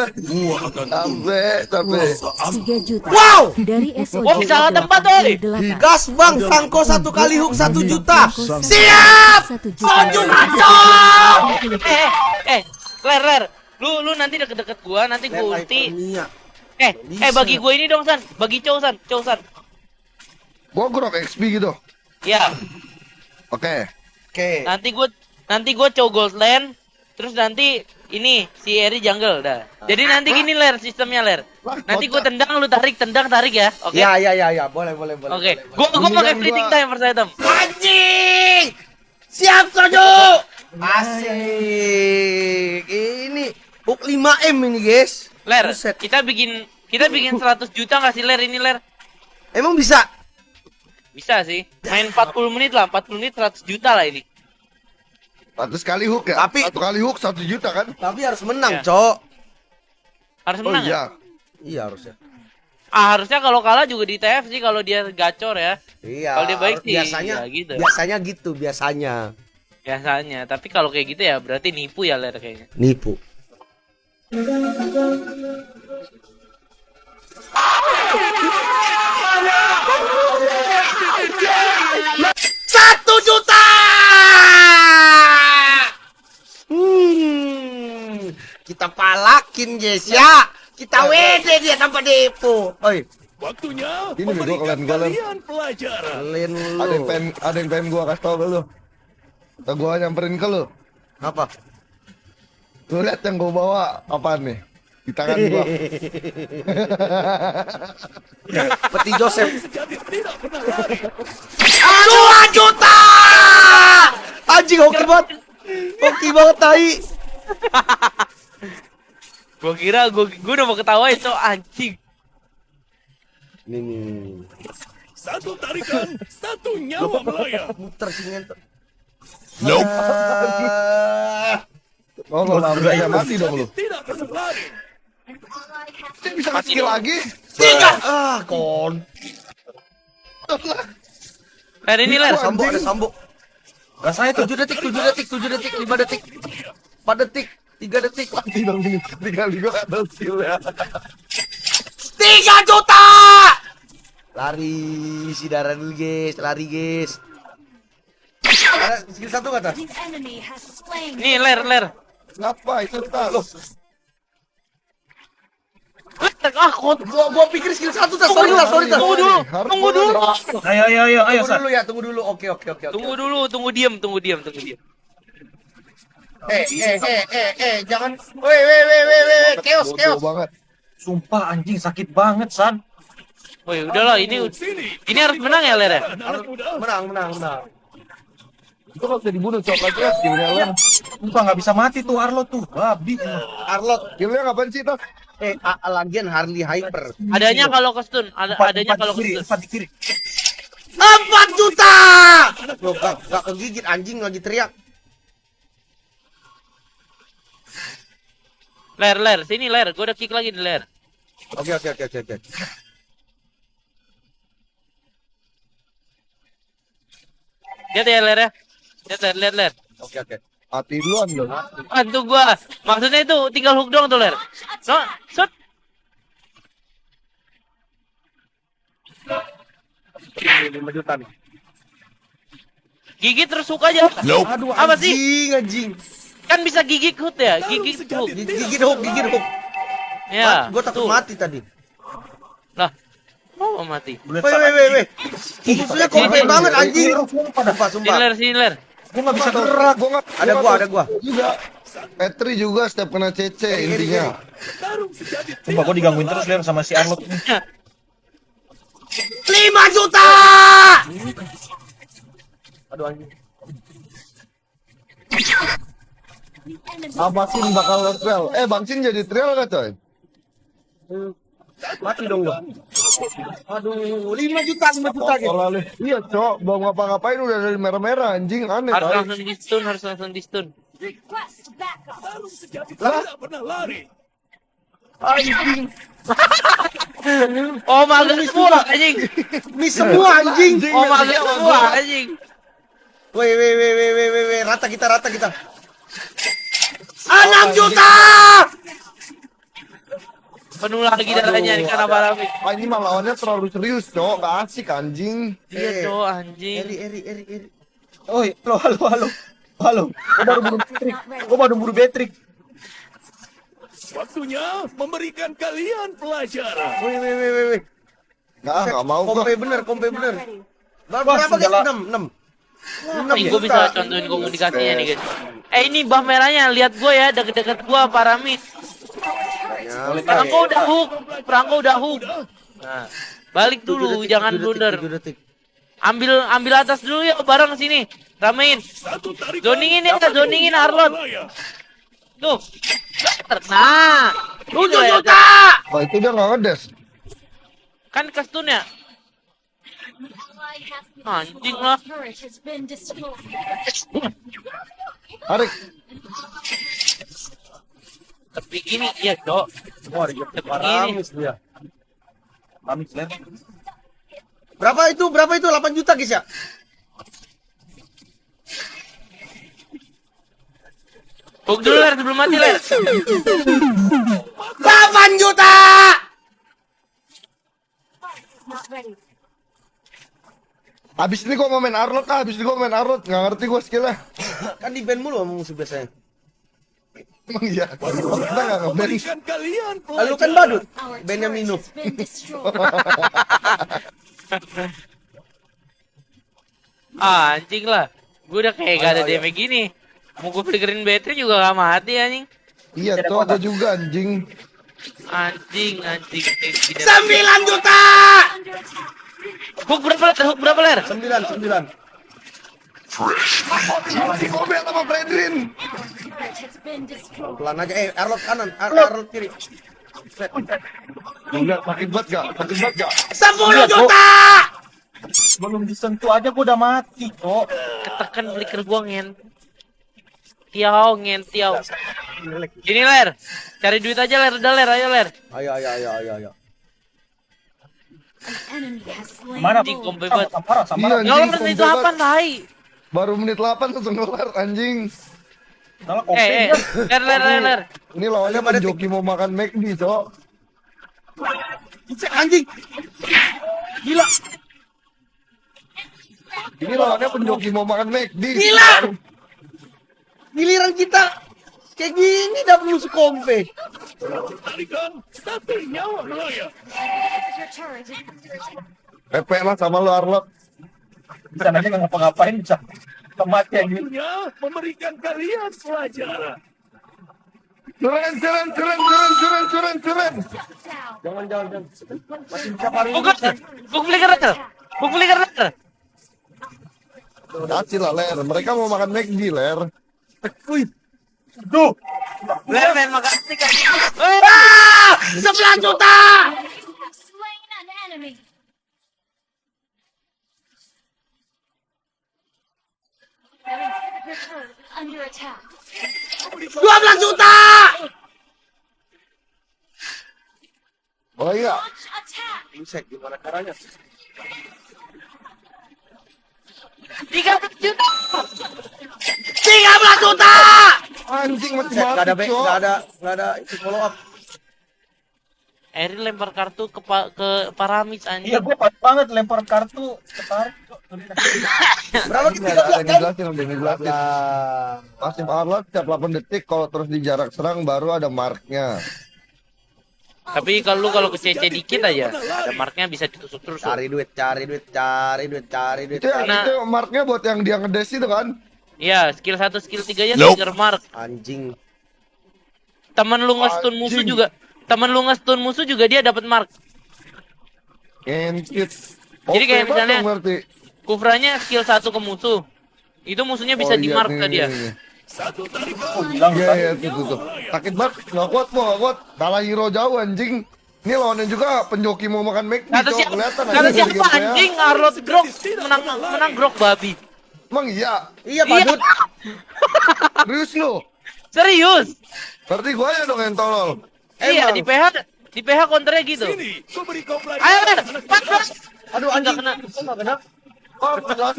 dah. Gua akan Capek, capek. 3 juta. Wow! Dari SOJ. Wah, salah tempat, oi. 88. Gas bang, Sangko satu kali hook satu juta. Siap. 1 juta. Masuk! Eh, eh, ler, ler. Lu, lu nanti deket-deket gua, nanti gua ulti. Eh, eh bagi gua ini dong San, bagi Chow San, Chow San. Gua grok XP gitu. Ya, Oke. Oke. nanti gua nanti gua Chow Goldland, terus nanti ini si Eri jungle dah. Jadi nanti gini ler sistemnya ler. Nanti gua tendang lu tarik, tendang tarik ya. Oke. Ya ya ya ya, boleh boleh boleh. Oke. boleh. Gua gua pakai fleeting gua- time first item. Anjing! Siap Sojo! Asik. Ini hook 5M ini, guys. Ler, Buset. kita bikin kita bikin 100 juta nggak sih ler ini ler? Emang bisa? Bisa sih. Main 40 menit lah, 40 menit 100 juta lah ini. 100 kali hook ya? Tapi- Satu kali hook 1 juta kan? Tapi harus menang, Ya. Cok. Harus Oh menang ya? iya. Iya harusnya. Ah, harusnya kalau kalah juga di TF sih kalau dia gacor ya. Iya. Kalau dia baik sih, biasanya ya gitu. Biasanya gitu, biasanya. Biasanya. Tapi kalau kayak gitu ya berarti nipu ya ler kayaknya. Nipu. Satu juta! Kita palakin guys ya. Kita WD dia tanpa depo. Oi, Waktunya Ini bego, kalian kalian pelajaran. kalian Ada yang pengen, ada yang pengen gua kasih tau ke lu. Atau gua nyamperin ke lu. Apa? Lu lihat yang gua bawa apaan nih? Di tangan gua. Peti Joseph. Sejati tidak pernah lari. Dua juta! Anjing hoki banget. Hoki banget tai. Gua kira gua gua udah mau ketawain cok anjing. Nih nih. Satu tarikan, satu nyawa melayang. Muter sini ngentot. Nope. Oh, lo lari ya mati dong lu. Tidak pernah lari. Dia bisa skill lagi. Tiga. Ah, kon. Ler ini ler. Sambo ada sambo. Gak saya 7 detik, 7 detik, 7 detik, 5 detik. 4 detik, 3 detik. Mati dong ini. Gua gak tau skill ya. 3 juta! Lari si darah dulu guys, lari guys. Ada skill satu kata? Nih ler ler. Ngapa itu tak lo? Ler, Ah, kok Gua, gua pikir skill satu tas, sorry tas, sorry tas. Tunggu dulu, tunggu dulu. Ayo ayo ayo ayo Tunggu dulu ya, tunggu dulu. Oke, oke, oke. oke. Tunggu dulu, tunggu diem, tunggu diem, tunggu diem. Eh, eh, eh, eh, eh, jangan. Woi, woi, woi, woi, woi, chaos, Bodoh chaos. banget. Sumpah anjing sakit banget San. Woi, udahlah ini ini harus menang ya ler ya? Menang, menang, menang. Itu kalau bisa dibunuh coklat ya skillnya lo. Sumpah nggak bisa mati tuh Arlo tuh. Babi. Arlot, Skillnya ngapain sih tas? eh, lagian Harley Hyper. Adanya kalau ke stun, ada Empat, adanya empat kalau ke kiri, stun. empat kiri. 4 juta! Loh, gak, gak kegigit anjing lagi teriak. Ler ler, sini ler, gua udah kick lagi di ler. Oke, oke, oke, oke, oke. Lihat ya ler ya. Lihat ler, lihat ler. Oke, oke. Mati duluan lo. Bantu gua. Maksudnya itu tinggal hook doang tuh ler. No, shot. Lima juta nih. Gigit terus hook aja. Aduh, Apa sih? anjing, anjing. Kan bisa gigit hook ya, gigit hook. Gigit, gigit hook, gigit hook. Ya. Gue takut mati tadi. Lah. Oh, mati. Woi, woi, woi, woi. Musuhnya komplain banget anjing. Sumpah, Sini sumpah. ler, sini ler. Gue nggak bisa gerak. Gua nggak. Ada gua, ada gua. Juga. Petri juga setiap kena CC intinya. Tarung sejati Sumpah gue digangguin terus Ler sama si Arlo. 5 juta! Aduh anjing. Apa sih bakal trail? Eh Bang Sin jadi trail gak coy? Mati dong gua. Aduh, 5 juta, 5 juta gitu. Iya cok, belum ngapa-ngapain udah dari merah-merah anjing aneh Harus langsung di stun, harus langsung di stun. pernah lari. Anjing. Oh, mager semua anjing. Miss semua anjing. Oh, mager semua anjing. Woi, woi, woi, woi, woi, woi, rata kita, rata kita. 6 juta! Penuh lagi darahnya nih karena Parami. Ah, ini mah lawannya terlalu serius, cok. Gak asik anjing. Iya, Eh, cowok anjing. Eri, Eri, Eri, Eri. Oi, halo, halo, halo. Halo, gua baru buru Patrick. Gua baru buru Patrick. Waktunya memberikan kalian pelajaran. Wih, wih, wih, wih, wih. Gak, gak mau gua. Kompe bener, kompe bener. Berapa segala- 6, 6. Nih, gue bisa contohin komunikasinya nih guys. Eh ini bah merahnya, lihat gue ya deket-deket gue Paramit. Perangko udah hook, perangko udah hook. Nah, balik dulu, jangan blunder. Ambil ambil atas dulu ya bareng sini. Ramein. Zoningin ya, zoningin Arlot. wilayah. Tuh. Nah, tujuh juta! Oh, itu dia gak ngedes. Kan kastun ya? Anjing lah. Tarik. Tapi gini, iya cok. Wah, dia Paramis dia. Paramis, Len. Berapa itu? Berapa itu? 8 juta guys ya? Hook dulu ler sebelum mati ler. 8 juta! Abis ini gua mau main Arlot ah, abis ini gua main Arlot. Gak ngerti gua skillnya. Kan di band mulu sama musuh biasanya. Emang iya. Kita gak nge-ban. Memberikan kalian Lalu kan badut. Bandnya minum. Ah, anjing lah. Gue udah kayak gak ada Ayo, ayo. damage gini. Mau gue flickerin battery juga gak mati anjing. Iya, cok. Gua juga anjing. Anjing, anjing. anjing. 9 juta! Hook berapa ler? Hook berapa ler? 9, 9. Masih komen sama Fredrin. Pelan aja. Eh, Arlot kanan, Ar Arlot kiri. Enggak, makin banget gak? Makin banget gak? 10 juta! Belum disentuh aja gua udah mati, kok. Ketekan flicker gua ngen. Tiao, ngen, tiao. Gini ler. Cari duit aja ler, udah ler, ayo ler. Ayo, ayo, ayo, ayo, ayo. Mana? Banget. Sampara, sampara. Iya, Ya anjing, apa banget. tai? Baru menit 8 langsung kelar anjing. Salah Eh, eh, dia. ler, ler, ler, ler. Ini lawannya Ada pada penjoki mau makan McD, cok. Anjing. Gila. Ini lawannya penjoki mau makan McD. Gila! Giliran kita kayak gini dapat musuh kompe. Pepe lah sama lu Arlot. Bisa aja nggak ngapa-ngapain bisa kematian. Waktunya memberikan kalian pelajaran. Curen, curen, curen, curen, curen, curen, curen. Jangan, jangan, jangan. Masih bisa paling ler. Hook flicker ler. Hook flicker ler. Kasih lah, Ler. Mereka mau makan McD, Ler. Wih. Duh, Ler, main makasih kan. Ah! 11 juta! Under attack. 12 juta! Oh iya. Buset, gimana caranya? Tiga juta. 13 juta! Anjing mati Gak ada, back, gak ada, gak ada itu follow up. Eri lempar kartu ke pa- ke Paramis anjing. iya gua pas banget lempar kartu kok. Berapa Ini kita ada kan? ada dijelasin. Lah. Pasif Arlot setiap 8 detik kalau terus di jarak serang baru ada marknya. Tapi kalau lu kalau ke CC dikit aja, ada marknya bisa ditusuk terus. Cari duit, cari duit, cari duit, cari duit. Itu yang Karena- itu marknya buat yang dia ngedes itu kan? Iya, skill 1, skill 3 nya trigger mark. Anjing. Temen lu nge-stun musuh juga. Temen lu nge-stun musuh juga dia dapat mark. Entit. Jadi kayak misalnya-. Kufranya skill 1 ke musuh. Itu musuhnya bisa Oh, di iya, mark nih, ke dia. Satu tarikan. Oh, bilang Iya, iya, tuh, tuh, tuh. Sakit banget, nggak kuat, mau nggak kuat. Kalah hero jauh, anjing. Ini lawannya juga penjoki mau makan McD, Kata siapa? Kelihatan Kata anjing siapa dari gameplay-nya. anjing? Arlot grok menang menang grok babi. Emang iya? Iya, badut. Serius lu? Serius? Berarti gua ya dong yang tolol. Iya, di PH di PH counternya gitu. Sini, ku beri kau Ayo, pelajaran. Aduh, anjing. kena. Kok nggak kena? Oh, bulan,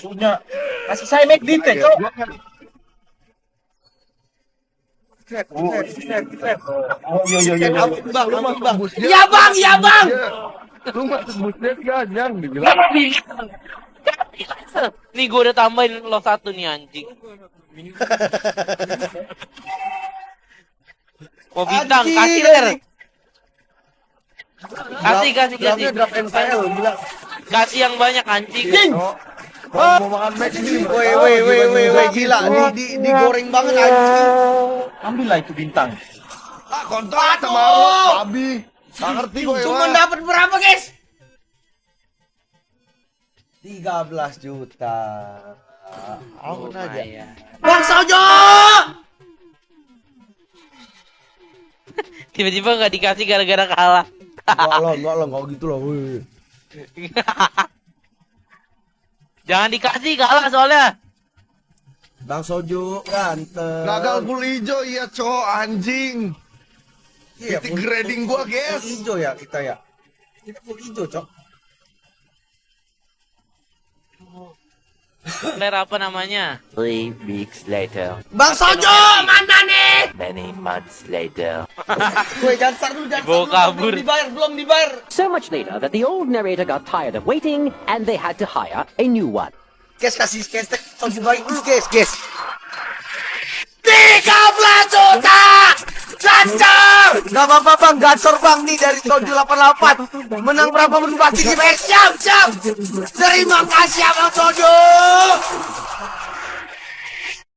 Musuhnya. Kasih saya make detail, cok. Oh, iya, iya, iya. Ampun, bang, ampun, bang. Iya, bang, iya, bang. Lu mah tembus dia ganyang dibilang. Nih gue udah tambahin lo satu nih anjing. Mau bintang, kasih ler. Kasih, kasih, kasih. Kasih yang banyak anjing. Oh, kalau mau makan Mac nih. Woi, woi, woi, woi, woi, gila. Di, di, digoreng banget anjing. Ambillah itu bintang. Ah, kontrak sama lo, babi. Gak ngerti gue Cuma dapat berapa, guys? 13 juta. Ampun aja. Lumayan. Bang Sojo! Tiba-tiba nggak dikasih gara-gara kalah. Enggak lah, enggak lah, enggak gitu lah. Jangan dikasih kalah soalnya. Bang Sojo ganteng. Gagal full hijau, iya cowok anjing. Iya, titik grading full- gua, guys. Full hijau ya kita ya. Kita full hijau, Cok. Ler apa namanya? Three weeks later, Bang Sojo, mana nih? many months later. Gue jangan dulu, jangan dulu. kabur. Belum dibayar, belum dibayar. So much later that the old narrator got tired of waiting and they had to hire a new one. Guys, kasih kestek. Sojo baik dulu, guys, guys. 13 juta! Gacor! Gak apa-apa bang, gacor bang. Nih dari Sojo 88 Menang berapa menit pasti di siap, siap. Terima kasih Abang Sojo